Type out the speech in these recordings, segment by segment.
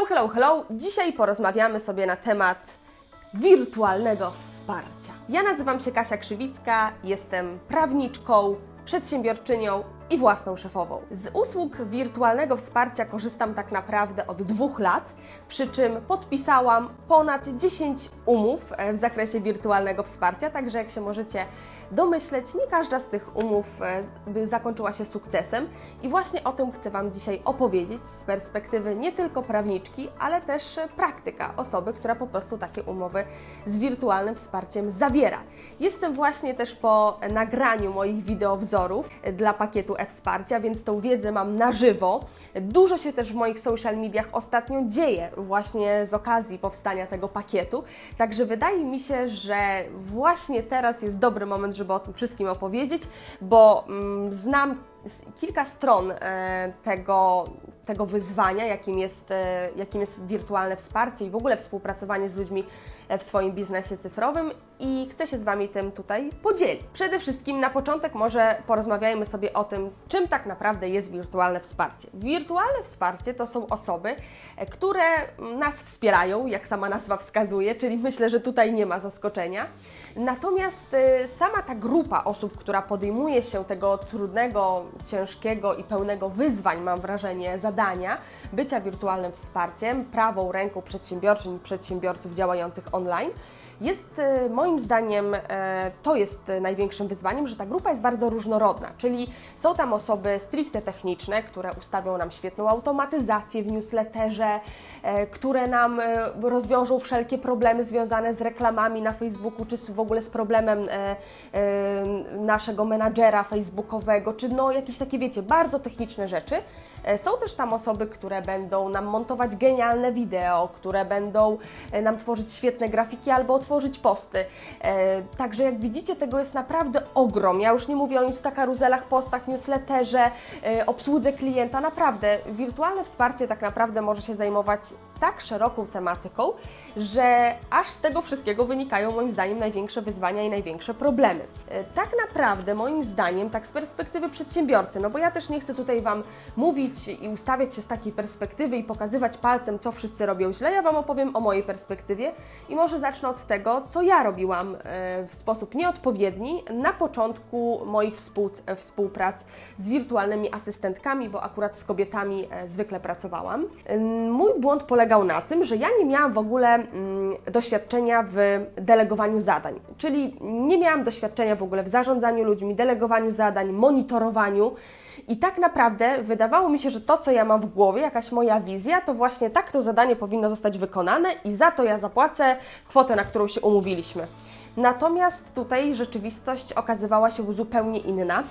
Hello, hello, hello! Dzisiaj porozmawiamy sobie na temat wirtualnego wsparcia. Ja nazywam się Kasia Krzywicka, jestem prawniczką, przedsiębiorczynią i własną szefową. Z usług wirtualnego wsparcia korzystam tak naprawdę od dwóch lat, przy czym podpisałam ponad 10 umów e, w zakresie wirtualnego wsparcia, także jak się możecie domyśleć, nie każda z tych umów e, zakończyła się sukcesem i właśnie o tym chcę Wam dzisiaj opowiedzieć z perspektywy nie tylko prawniczki, ale też praktyka, osoby, która po prostu takie umowy z wirtualnym wsparciem zawiera. Jestem właśnie też po nagraniu moich wideowzorów dla pakietu e-wsparcia, więc tą wiedzę mam na żywo. Dużo się też w moich social mediach ostatnio dzieje właśnie z okazji powstania tego pakietu, także wydaje mi się, że właśnie teraz jest dobry moment, żeby o tym wszystkim opowiedzieć, bo mm, znam kilka stron e, tego, tego wyzwania, jakim jest, e, jakim jest wirtualne wsparcie i w ogóle współpracowanie z ludźmi e, w swoim biznesie cyfrowym i chcę się z Wami tym tutaj podzielić. Przede wszystkim na początek może porozmawiajmy sobie o tym, czym tak naprawdę jest wirtualne wsparcie. Wirtualne wsparcie to są osoby, które nas wspierają, jak sama nazwa wskazuje, czyli myślę, że tutaj nie ma zaskoczenia. Natomiast sama ta grupa osób, która podejmuje się tego trudnego, ciężkiego i pełnego wyzwań, mam wrażenie, zadania bycia wirtualnym wsparciem, prawą ręką przedsiębiorczyń i przedsiębiorców działających online, jest e, moim zdaniem e, to jest największym wyzwaniem, że ta grupa jest bardzo różnorodna, czyli są tam osoby stricte techniczne, które ustawią nam świetną automatyzację w newsletterze, e, które nam rozwiążą wszelkie problemy związane z reklamami na Facebooku, czy w ogóle z problemem naszego menadżera facebookowego, czy no jakieś takie, wiecie, bardzo techniczne rzeczy. Są też tam osoby, które będą nam montować genialne wideo, które będą nam tworzyć świetne grafiki albo tworzyć posty. E, także jak widzicie, tego jest naprawdę ogrom. Ja już nie mówię o instakaruzelach, postach, newsletterze, e, obsłudze klienta. Naprawdę, wirtualne wsparcie tak naprawdę może się zajmować tak szeroką tematyką, że aż z tego wszystkiego wynikają moim zdaniem największe wyzwania i największe problemy. E, tak naprawdę moim zdaniem, tak z perspektywy przedsiębiorcy, no bo ja też nie chcę tutaj Wam mówić i ustawiać się z takiej perspektywy i pokazywać palcem, co wszyscy robią źle, ja Wam opowiem o mojej perspektywie i może zacznę od tego, co ja robiłam e, w sposób nieodpowiedni na początku moich e, współprac z wirtualnymi asystentkami, bo akurat z kobietami zwykle pracowałam. Mój błąd polegał na tym, że ja nie miałam w ogóle Mm, doświadczenia w delegowaniu zadań, czyli nie miałam doświadczenia w ogóle w zarządzaniu ludźmi, delegowaniu zadań, monitorowaniu. I tak naprawdę wydawało mi się, że to, co ja mam w głowie, jakaś moja wizja, to właśnie tak to zadanie powinno zostać wykonane i za to ja zapłacę kwotę, na którą się umówiliśmy. Natomiast tutaj rzeczywistość okazywała się zupełnie inna.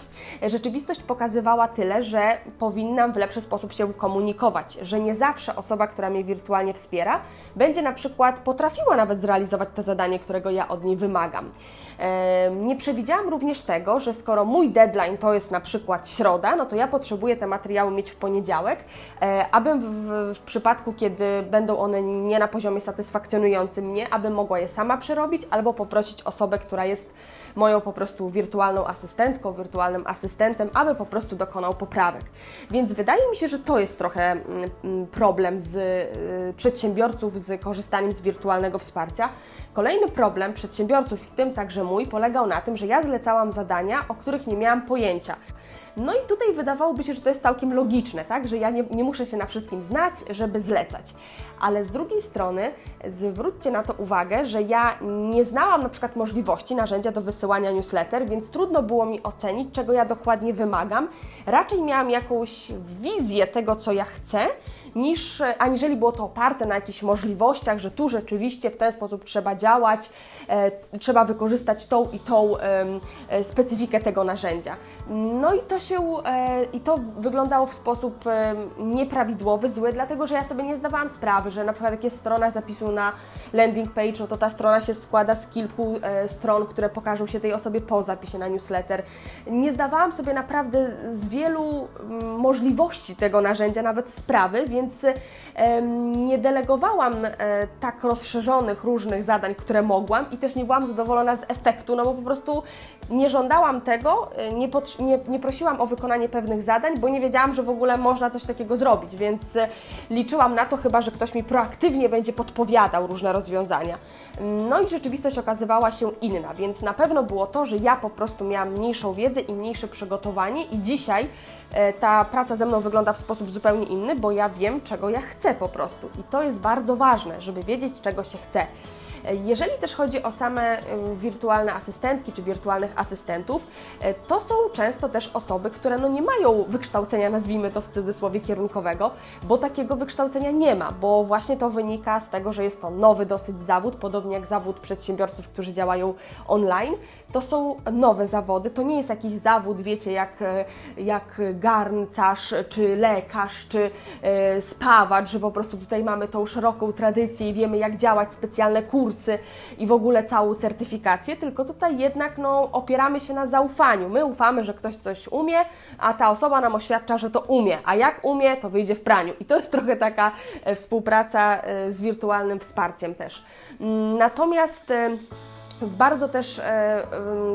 Rzeczywistość pokazywała tyle, że powinnam w lepszy sposób się komunikować, że nie zawsze osoba, która mnie wirtualnie wspiera, będzie na przykład potrafiła nawet zrealizować to zadanie, którego ja od niej wymagam. Nie przewidziałam również tego, że skoro mój deadline to jest na przykład środa, no to ja potrzebuję te materiały mieć w poniedziałek, e, abym w, w przypadku, kiedy będą one nie na poziomie satysfakcjonującym mnie, abym mogła je sama przerobić albo poprosić osobę, która jest moją po prostu wirtualną asystentką, wirtualnym asystentem, aby po prostu dokonał poprawek. Więc wydaje mi się, że to jest trochę mm, mm, problem z y, przedsiębiorców z korzystaniem z wirtualnego wsparcia. Kolejny problem przedsiębiorców, w tym także mój, polegał na tym, że ja zlecałam zadania, o których nie miałam pojęcia. No i tutaj wydawałoby się, że to jest całkiem logiczne, tak? że ja nie, nie muszę się na wszystkim znać, żeby zlecać. Ale z drugiej strony zwróćcie na to uwagę, że ja nie znałam na przykład możliwości narzędzia do wysyłania newsletter, więc trudno było mi ocenić, czego ja dokładnie wymagam. Raczej miałam jakąś wizję tego, co ja chcę, niż aniżeli było to oparte na jakichś możliwościach, że tu rzeczywiście w ten sposób trzeba działać, e, trzeba wykorzystać tą i tą e, specyfikę tego narzędzia. No i to się e, i to wyglądało w sposób nieprawidłowy, zły, dlatego że ja sobie nie zdawałam sprawy, że na przykład jak jest strona zapisu na landing page, no to ta strona się składa z kilku e, stron, które pokażą się tej osobie po zapisie na newsletter. Nie zdawałam sobie naprawdę z wielu mm, możliwości tego narzędzia, nawet sprawy, więc nie delegowałam tak rozszerzonych różnych zadań, które mogłam i też nie byłam zadowolona z efektu, no bo po prostu nie żądałam tego, y, nie, nie, nie, prosiłam o wykonanie pewnych zadań, bo nie wiedziałam, że w ogóle można coś takiego zrobić, więc y, liczyłam na to chyba, że ktoś mi proaktywnie będzie podpowiadał różne rozwiązania. No i rzeczywistość okazywała się inna, więc na pewno było to, że ja po prostu miałam mniejszą wiedzę i mniejsze przygotowanie i dzisiaj e, ta praca ze mną wygląda w sposób zupełnie inny, bo ja wiem, czego ja chcę po prostu. I to jest bardzo ważne, żeby wiedzieć, czego się chce. Jeżeli też chodzi o same y, wirtualne asystentki czy wirtualnych asystentów, y, to są często też osoby, które no nie mają wykształcenia, nazwijmy to w cudzysłowie kierunkowego, bo takiego wykształcenia nie ma, bo właśnie to wynika z tego, że jest to nowy dosyć zawód, podobnie jak zawód przedsiębiorców, którzy działają online. To są nowe zawody, to nie jest jakiś zawód, wiecie, jak, y, jak garncarz, czy lekarz, czy spawacz, że po prostu tutaj mamy tą szeroką tradycję i wiemy, jak działać, specjalne kursy, kursy i w ogóle całą certyfikację, tylko tutaj jednak no, opieramy się na zaufaniu. My ufamy, że ktoś coś umie, a ta osoba nam oświadcza, że to umie, a jak umie, to wyjdzie w praniu. I to jest trochę taka e, współpraca e, z wirtualnym wsparciem też. Mm, natomiast e, bardzo też e,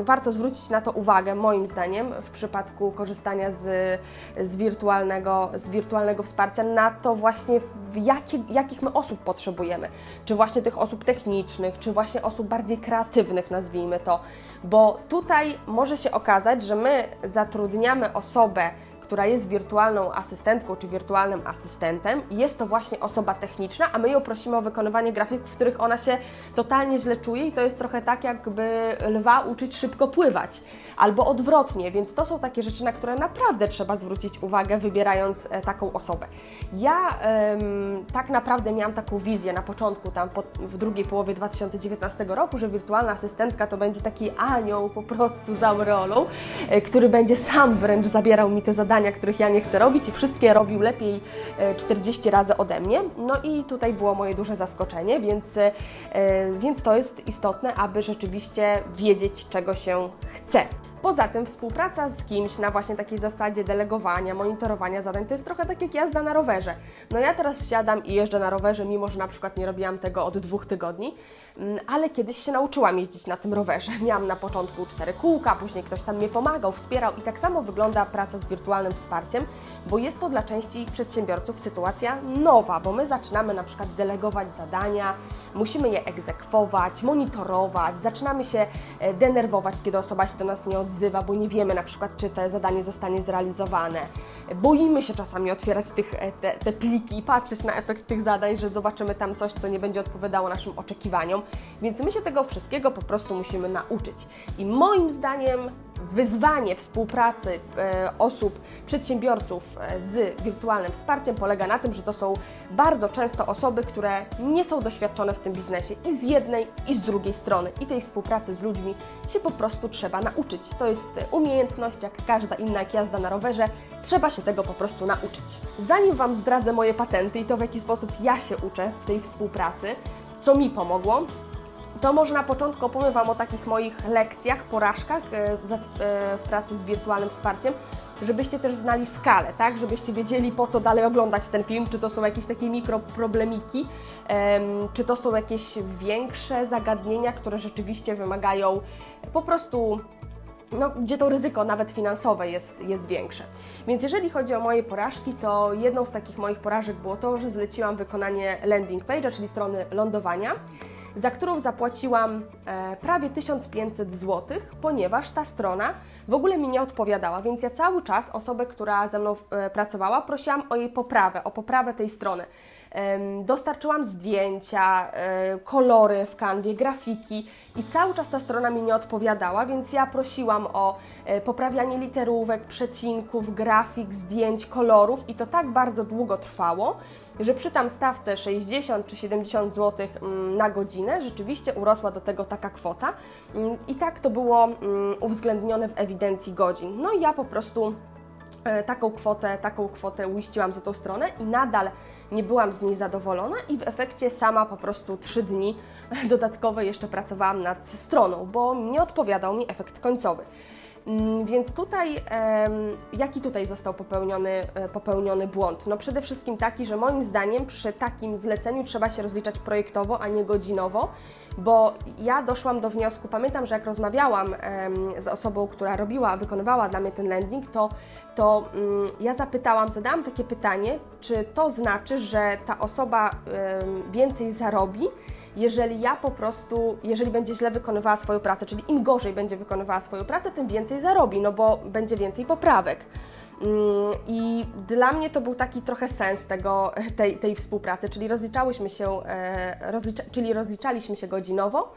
warto zwrócić na to uwagę, moim zdaniem, w przypadku korzystania z, z, wirtualnego, z wirtualnego wsparcia, na to właśnie, jakie, jakich my osób potrzebujemy. Czy właśnie tych osób technicznych, czy właśnie osób bardziej kreatywnych, nazwijmy to. Bo tutaj może się okazać, że my zatrudniamy osobę, która jest wirtualną asystentką czy wirtualnym asystentem, jest to właśnie osoba techniczna, a my ją prosimy o wykonywanie grafik, w których ona się totalnie źle czuje i to jest trochę tak, jakby lwa uczyć szybko pływać, albo odwrotnie, więc to są takie rzeczy, na które naprawdę trzeba zwrócić uwagę, wybierając e, taką osobę. Ja ym, tak naprawdę miałam taką wizję na początku, tam po, w drugiej połowie 2019 roku, że wirtualna asystentka to będzie taki anioł po prostu z aureolą, y, który będzie sam wręcz zabierał mi te zadania zadania, których ja nie chcę robić i wszystkie robił lepiej 40 e, razy ode mnie. No i tutaj było moje duże zaskoczenie, więc, e, więc to jest istotne, aby rzeczywiście wiedzieć, czego się chce. Poza tym współpraca z kimś na właśnie takiej zasadzie delegowania, monitorowania zadań to jest trochę tak jak jazda na rowerze. No ja teraz siadam i jeżdżę na rowerze, mimo że na przykład nie robiłam tego od dwóch tygodni, ale kiedyś się nauczyłam jeździć na tym rowerze. Miałam na początku cztery kółka, później ktoś tam mnie pomagał, wspierał i tak samo wygląda praca z wirtualnym wsparciem, bo jest to dla części przedsiębiorców sytuacja nowa, bo my zaczynamy na przykład delegować zadania, musimy je egzekwować, monitorować, zaczynamy się e, denerwować, kiedy osoba się do nas nie odzywa, odzywa, bo nie wiemy na przykład, czy to zadanie zostanie zrealizowane. Boimy się czasami otwierać tych, e, te, te pliki i patrzeć na efekt tych zadań, że zobaczymy tam coś, co nie będzie odpowiadało naszym oczekiwaniom, więc my się tego wszystkiego po prostu musimy nauczyć. I moim zdaniem wyzwanie współpracy e, osób, przedsiębiorców e, z wirtualnym wsparciem polega na tym, że to są bardzo często osoby, które nie są doświadczone w tym biznesie i z jednej i z drugiej strony. I tej współpracy z ludźmi się po prostu trzeba nauczyć. To jest umiejętność, jak każda inna jak jazda na rowerze, trzeba się tego po prostu nauczyć. Zanim Wam zdradzę moje patenty i to w jaki sposób ja się uczę tej współpracy, co mi pomogło, to może na początku opowiem Wam o takich moich lekcjach, porażkach e, we, e, w pracy z wirtualnym wsparciem, żebyście też znali skalę, tak? Żebyście wiedzieli, po co dalej oglądać ten film, czy to są jakieś takie mikroproblemiki, czy to są jakieś większe zagadnienia, które rzeczywiście wymagają po prostu no, gdzie to ryzyko nawet finansowe jest, jest większe. Więc jeżeli chodzi o moje porażki, to jedną z takich moich porażek było to, że zleciłam wykonanie landing page'a, czyli strony lądowania za którą zapłaciłam e, prawie 1500 zł, ponieważ ta strona w ogóle mi nie odpowiadała, więc ja cały czas osobę, która ze mną e, pracowała, prosiłam o jej poprawę, o poprawę tej strony. Dostarczyłam zdjęcia, e, kolory w kanwie, grafiki i cały czas ta strona mi nie odpowiadała, więc ja prosiłam o poprawianie literówek, przecinków, grafik, zdjęć, kolorów i to tak bardzo długo trwało, że przy tam stawce 60 czy 70 zł mm, na godzinę rzeczywiście urosła do tego taka kwota mm, i tak to było mm, uwzględnione w ewidencji godzin. No i ja po prostu e, taką kwotę, taką kwotę uiściłam za tą stronę i nadal nie byłam z niej zadowolona i w efekcie sama po prostu trzy dni dodatkowe jeszcze pracowałam nad stroną, bo nie odpowiadał mi efekt końcowy. Mm, Więc tutaj, jaki tutaj został popełniony, e, popełniony błąd? No przede wszystkim taki, że moim zdaniem przy takim zleceniu trzeba się rozliczać projektowo, a nie godzinowo, bo ja doszłam do wniosku, pamiętam, że jak rozmawiałam z osobą, która robiła, wykonywała dla mnie ten landing, to, to mm, ja zapytałam, zadałam takie pytanie, czy to znaczy, że ta osoba więcej zarobi, jeżeli ja po prostu, jeżeli będzie źle wykonywała swoją pracę, czyli im gorzej będzie wykonywała swoją pracę, tym więcej zarobi, no bo będzie więcej poprawek. Mm, I dla mnie to był taki trochę sens tego, tej, tej współpracy, czyli rozliczałyśmy się, e, rozlicza, czyli rozliczaliśmy się godzinowo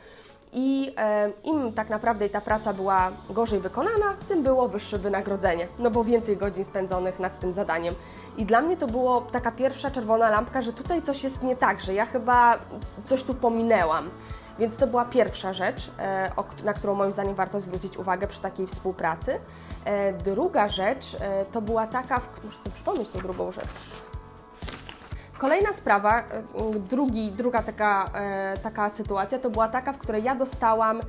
i e, im tak naprawdę ta praca była gorzej wykonana, tym było wyższe wynagrodzenie, no bo więcej godzin spędzonych nad tym zadaniem. I dla mnie to było taka pierwsza czerwona lampka, że tutaj coś jest nie tak, że ja chyba coś tu pominęłam. Więc to była pierwsza rzecz, e, na którą moim zdaniem warto zwrócić uwagę przy takiej współpracy. E, Druga rzecz e, to była taka, w, muszę sobie przypomnieć tą drugą rzecz. Kolejna sprawa, drugi, druga taka, taka sytuacja to była taka, w której ja dostałam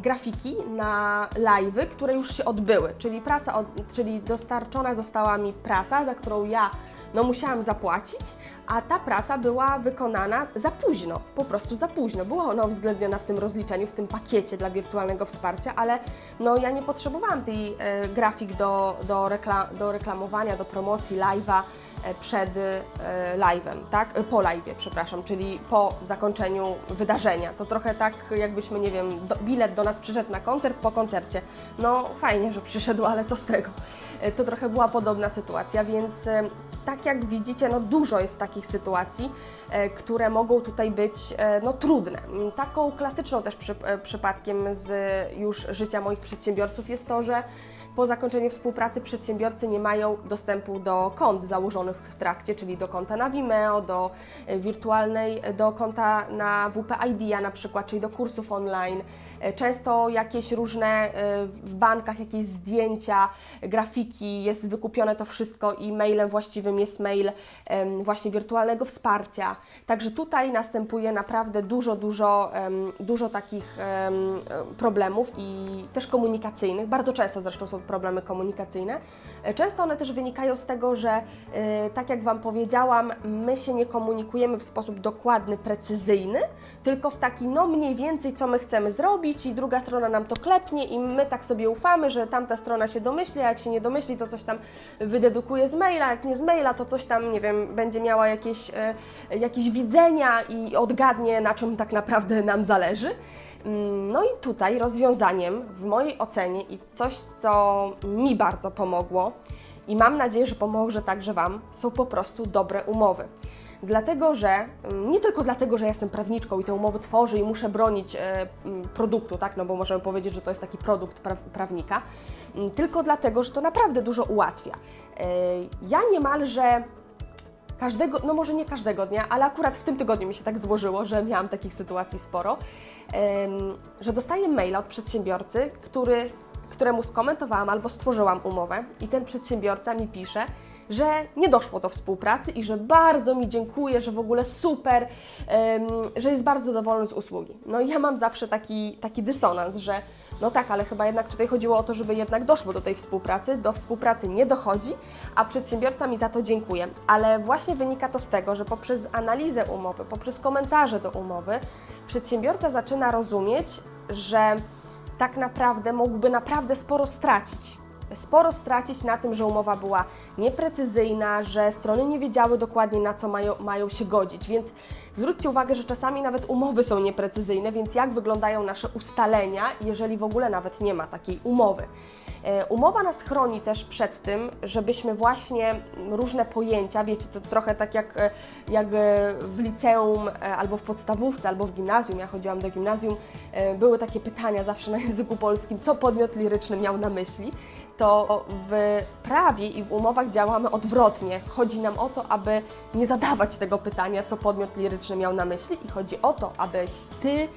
grafiki na live'y, które już się odbyły, czyli praca, czyli dostarczona została mi praca, za którą ja no, musiałam zapłacić, a ta praca była wykonana za późno, po prostu za późno. Była ona uwzględniona w tym rozliczeniu, w tym pakiecie dla wirtualnego wsparcia, ale no, ja nie potrzebowałam tej e, grafik do, do, rekla, do reklamowania, do promocji live'a przed e, live'em, tak? E, Po live'ie, przepraszam, czyli po zakończeniu wydarzenia. To trochę tak, jakbyśmy, nie wiem, do, bilet do nas przyszedł na koncert po koncercie. No fajnie, że przyszedł, ale co z tego? E, To trochę była podobna sytuacja, więc e, tak jak widzicie, no dużo jest takich sytuacji, e, które mogą tutaj być e, no, trudne. Mm, Taką klasyczną też przy, e, przypadkiem z już życia moich przedsiębiorców jest to, że po zakończeniu współpracy przedsiębiorcy nie mają dostępu do kont założonych w trakcie, czyli do konta na Vimeo, do e, wirtualnej, do konta na WP-ID na przykład, czyli do kursów online. E, Często jakieś różne e, w bankach jakieś zdjęcia, grafiki, jest wykupione to wszystko i mailem właściwym jest mail właśnie wirtualnego wsparcia. Także tutaj następuje naprawdę dużo, dużo, dużo takich em, problemów i też komunikacyjnych. Bardzo często zresztą są problemy komunikacyjne. E, Często one też wynikają z tego, że e, tak jak Wam powiedziałam, my się nie komunikujemy w sposób dokładny, precyzyjny, tylko w taki no mniej więcej co my chcemy zrobić i druga strona nam to klepnie i my tak sobie ufamy, że tamta strona się domyśli, a jak się nie domyśli, to coś tam wydedukuje z maila, jak nie z maila, to coś tam, nie wiem, będzie miała jakieś, e, jakieś widzenia i odgadnie, na czym tak naprawdę nam zależy. Mm, No i tutaj rozwiązaniem w mojej ocenie i coś, co mi bardzo pomogło i mam nadzieję, że pomoże także Wam, są po prostu dobre umowy. Dlatego, że mm, nie tylko dlatego, że jestem prawniczką i te umowy tworzę i muszę bronić e, mm, produktu, tak, no bo możemy powiedzieć, że to jest taki produkt pra prawnika, mm, tylko dlatego, że to naprawdę dużo ułatwia. E, Ja niemalże każdego, no może nie każdego dnia, ale akurat w tym tygodniu mi się tak złożyło, że miałam takich sytuacji sporo, że dostaję maila od przedsiębiorcy, który, któremu skomentowałam albo stworzyłam umowę i ten przedsiębiorca mi pisze, że nie doszło do współpracy i że bardzo mi dziękuję, że w ogóle super, że jest bardzo zadowolony z usługi. No i ja mam zawsze taki, taki dysonans, że no tak, ale chyba jednak tutaj chodziło o to, żeby jednak doszło do tej współpracy. Do współpracy nie dochodzi, a przedsiębiorca mi za to dziękuję. Ale właśnie wynika to z tego, że poprzez analizę umowy, poprzez komentarze do umowy, przedsiębiorca zaczyna rozumieć, że tak naprawdę mógłby naprawdę sporo stracić. Sporo stracić na tym, że umowa była nieprecyzyjna, że strony nie wiedziały dokładnie na co mają, mają się godzić. Więc zwróćcie uwagę, że czasami nawet umowy są nieprecyzyjne, więc jak wyglądają nasze ustalenia, jeżeli w ogóle nawet nie ma takiej umowy. E, Umowa nas chroni też przed tym, żebyśmy właśnie różne pojęcia, wiecie, to trochę tak jak, e, jak e, w liceum, albo w podstawówce, albo w gimnazjum, ja chodziłam do gimnazjum, były takie pytania zawsze na języku polskim, co podmiot liryczny miał na myśli, to w prawie i w umowach działamy odwrotnie. Chodzi nam o to, aby nie zadawać tego pytania, co podmiot liryczny miał na myśli i chodzi o to, abyś Ty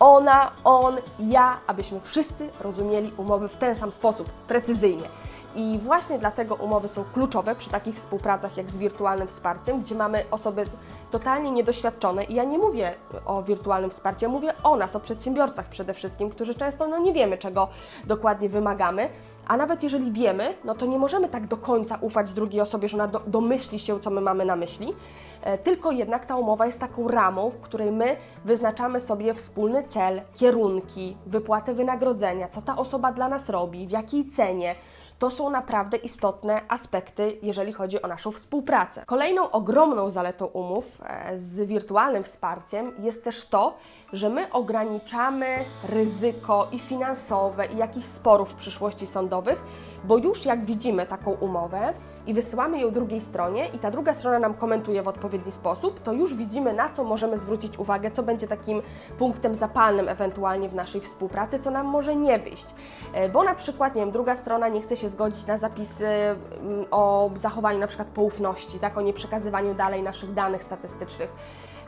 ona, on, ja, abyśmy wszyscy rozumieli umowy w ten sam sposób, precyzyjnie. I właśnie dlatego umowy są kluczowe przy takich współpracach jak z wirtualnym wsparciem, gdzie mamy osoby totalnie niedoświadczone. I ja nie mówię o wirtualnym wsparciu, mówię o nas, o przedsiębiorcach przede wszystkim, którzy często no, nie wiemy, czego dokładnie wymagamy. A nawet jeżeli wiemy, no to nie możemy tak do końca ufać drugiej osobie, że ona do, domyśli się, co my mamy na myśli. E, tylko jednak ta umowa jest taką ramą, w której my wyznaczamy sobie wspólny cel, kierunki, wypłatę wynagrodzenia, co ta osoba dla nas robi, w jakiej cenie. To są naprawdę istotne aspekty, jeżeli chodzi o naszą współpracę. Kolejną ogromną zaletą umów e, z wirtualnym wsparciem jest też to, że my ograniczamy ryzyko i finansowe, i jakichś sporów w przyszłości sądowych, bo już jak widzimy taką umowę i wysyłamy ją drugiej stronie i ta druga strona nam komentuje w odpowiedni sposób, to już widzimy na co możemy zwrócić uwagę, co będzie takim punktem zapalnym ewentualnie w naszej współpracy, co nam może nie wyjść. E, bo na przykład, nie wiem, druga strona nie chce się zgodzić na zapisy mm, o zachowaniu na przykład poufności, tak, o nieprzekazywaniu dalej naszych danych statystycznych.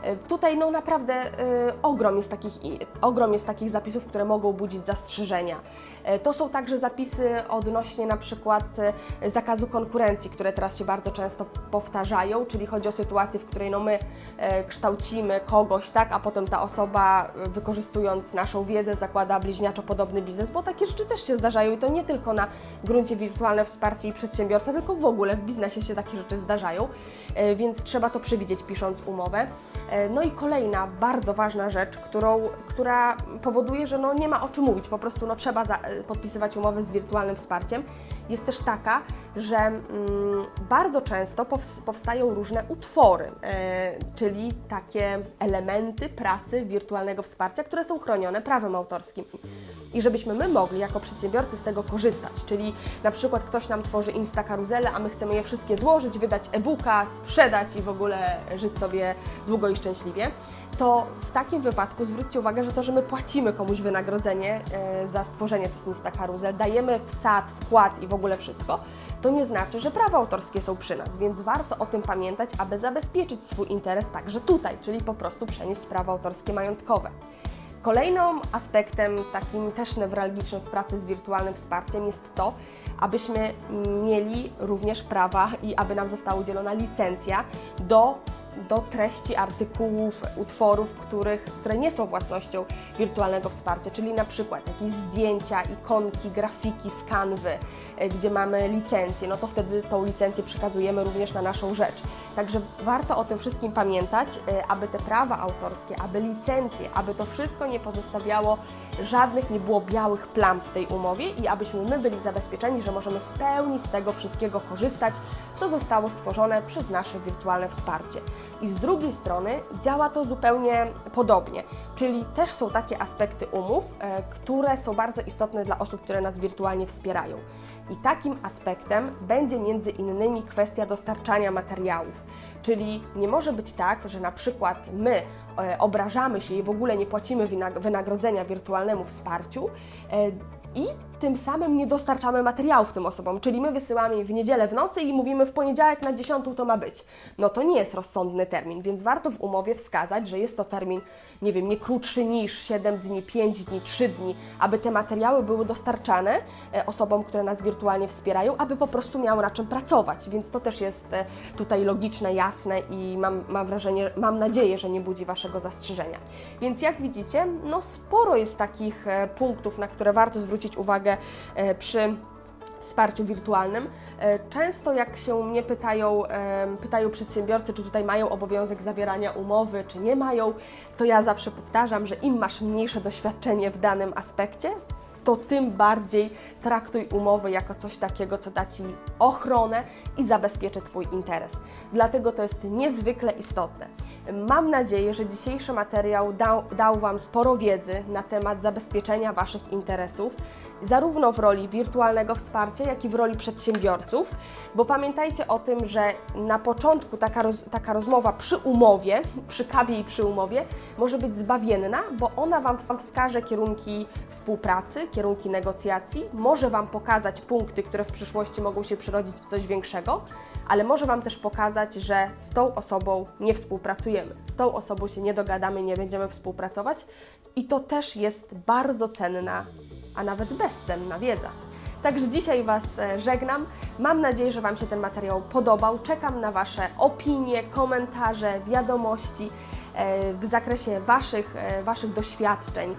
E, tutaj no naprawdę y, ogrom, jest takich, ogrom jest takich zapisów, które mogą budzić zastrzeżenia. Y, to są także zapisy odnośnie na przykład zakazu konkurencji, które teraz się bardzo często powtarzają, czyli chodzi o sytuację, w której no my kształcimy kogoś, tak, a potem ta osoba wykorzystując naszą wiedzę zakłada bliźniaczo podobny biznes, bo takie rzeczy też się zdarzają i to nie tylko na gruncie wirtualne wsparcie i przedsiębiorca, tylko w ogóle w biznesie się takie rzeczy zdarzają, więc trzeba to przewidzieć pisząc umowę. E, no i kolejna bardzo ważna rzecz, którą, która powoduje, że no nie ma o czym mówić, po prostu no trzeba za, e, podpisywać umowy z wirtualnym wsparciem, jest też taka, że mm, bardzo często powstają różne utwory, e, czyli takie elementy pracy wirtualnego wsparcia, które są chronione prawem autorskim. I żebyśmy my mogli jako przedsiębiorcy z tego korzystać, czyli na przykład ktoś nam tworzy Insta karuzelę, a my chcemy je wszystkie złożyć, wydać e-booka, sprzedać i w ogóle żyć sobie długo i szczęśliwie, to w takim wypadku zwróćcie uwagę, że to, że my płacimy komuś wynagrodzenie e, za stworzenie tych Insta karuzel, dajemy wsad, wkład i w ogóle wszystko, to nie znaczy, że prawa autorskie są przy nas, więc warto o tym pamiętać, aby zabezpieczyć swój interes także tutaj, czyli po prostu przenieść prawa autorskie majątkowe. Kolejnym aspektem takim też newralgicznym w pracy z wirtualnym wsparciem jest to, abyśmy mieli również prawa i aby nam została udzielona licencja do do treści artykułów, utworów, których, które nie są własnością wirtualnego wsparcia, czyli na przykład jakieś zdjęcia, ikonki, grafiki z kanwy, e, gdzie mamy licencję, no to wtedy tą licencję przekazujemy również na naszą rzecz. Także warto o tym wszystkim pamiętać, e, aby te prawa autorskie, aby licencje, aby to wszystko nie pozostawiało żadnych, nie było białych plam w tej umowie i abyśmy my byli zabezpieczeni, że możemy w pełni z tego wszystkiego korzystać, co zostało stworzone przez nasze wirtualne wsparcie. I z drugiej strony działa to zupełnie podobnie, czyli też są takie aspekty umów, e, które są bardzo istotne dla osób, które nas wirtualnie wspierają. I takim aspektem będzie między innymi kwestia dostarczania materiałów. Czyli nie może być tak, że na przykład my e, obrażamy się i w ogóle nie płacimy wynagrodzenia wirtualnemu wsparciu e, i tym samym nie dostarczamy materiałów tym osobom, czyli my wysyłamy im w niedzielę w nocy i mówimy w poniedziałek na 10 to ma być. No to nie jest rozsądny termin, więc warto w umowie wskazać, że jest to termin, nie wiem, nie krótszy niż 7 dni, 5 dni, 3 dni, aby te materiały były dostarczane e, osobom, które nas wirtualnie wspierają, aby po prostu miały na czym pracować, więc to też jest e, tutaj logiczne, jasne i mam, mam wrażenie, mam nadzieję, że nie budzi Waszego zastrzeżenia. Więc jak widzicie, no sporo jest takich e, punktów, na które warto zwrócić uwagę E, przy wsparciu wirtualnym. E, często jak się mnie pytają, pytają przedsiębiorcy, czy tutaj mają obowiązek zawierania umowy, czy nie mają, to ja zawsze powtarzam, że im masz mniejsze doświadczenie w danym aspekcie, to tym bardziej traktuj umowy jako coś takiego, co da Ci ochronę i zabezpieczy Twój interes. Dlatego to jest niezwykle istotne. Mam nadzieję, że dzisiejszy materiał dał, dał Wam sporo wiedzy na temat zabezpieczenia Waszych interesów zarówno w roli wirtualnego wsparcia, jak i w roli przedsiębiorców, bo pamiętajcie o tym, że na początku taka, roz, taka rozmowa przy umowie, przy kawie i przy umowie może być zbawienna, bo ona Wam wskaże kierunki współpracy, kierunki negocjacji, może Wam pokazać punkty, które w przyszłości mogą się przerodzić w coś większego, ale może Wam też pokazać, że z tą osobą nie współpracujemy, z tą osobą się nie dogadamy, nie będziemy współpracować i to też jest bardzo cenna a nawet bezcenna wiedza. Także dzisiaj Was e, żegnam. Mam nadzieję, że Wam się ten materiał podobał. Czekam na Wasze opinie, komentarze, wiadomości e, w zakresie Waszych, e, waszych doświadczeń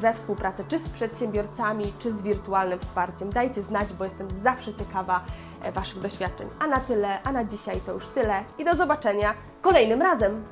we współpracy czy z przedsiębiorcami, czy z wirtualnym wsparciem. Dajcie znać, bo jestem zawsze ciekawa Waszych doświadczeń. A na tyle, a na dzisiaj to już tyle i do zobaczenia kolejnym razem.